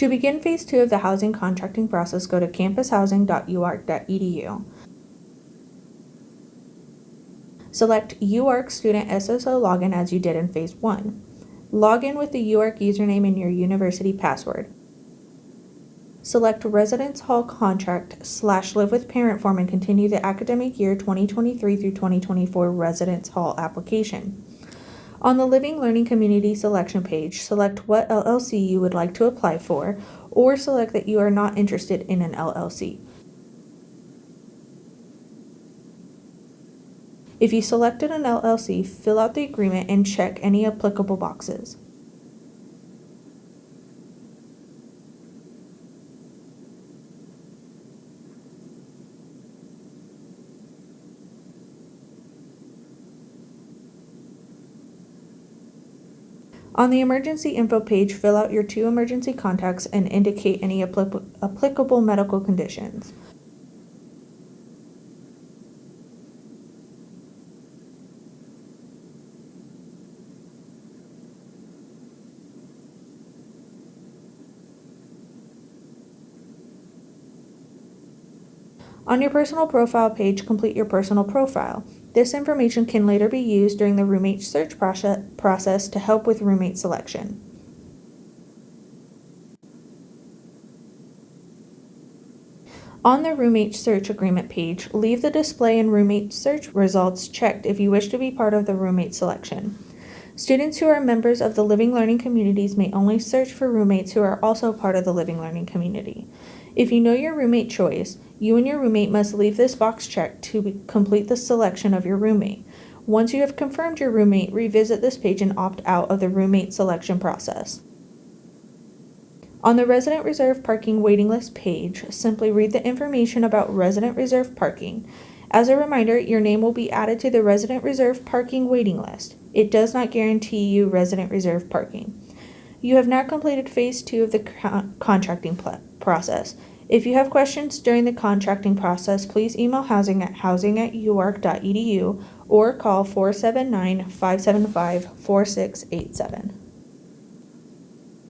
To begin phase two of the housing contracting process, go to campushousing.uark.edu. Select UARK Student SSO login as you did in phase one. Log in with the UARK username and your university password. Select Residence Hall Contract slash Live with Parent form and continue the academic year 2023 through 2024 Residence Hall application. On the Living Learning Community selection page, select what LLC you would like to apply for, or select that you are not interested in an LLC. If you selected an LLC, fill out the agreement and check any applicable boxes. On the emergency info page, fill out your two emergency contacts and indicate any appli- applicable medical conditions. On your personal profile page, complete your personal profile. This information can later be used during the roommate search process to help with roommate selection. On the roommate search agreement page, leave the display and roommate search results checked if you wish to be part of the roommate selection. Students who are members of the Living Learning communities may only search for roommates who are also part of the Living Learning community. If you know your roommate choice, you and your roommate must leave this box checked to complete the selection of your roommate. Once you have confirmed your roommate, revisit this page and opt out of the roommate selection process. On the resident reserve parking waiting list page, simply read the information about resident reserve parking. As a reminder, your name will be added to the resident reserve parking waiting list. It does not guarantee you resident reserve parking. You have now completed phase two of the con- contracting process. If you have questions during the contracting process, please email housing at housing at uark.edu or call 479 575 4687.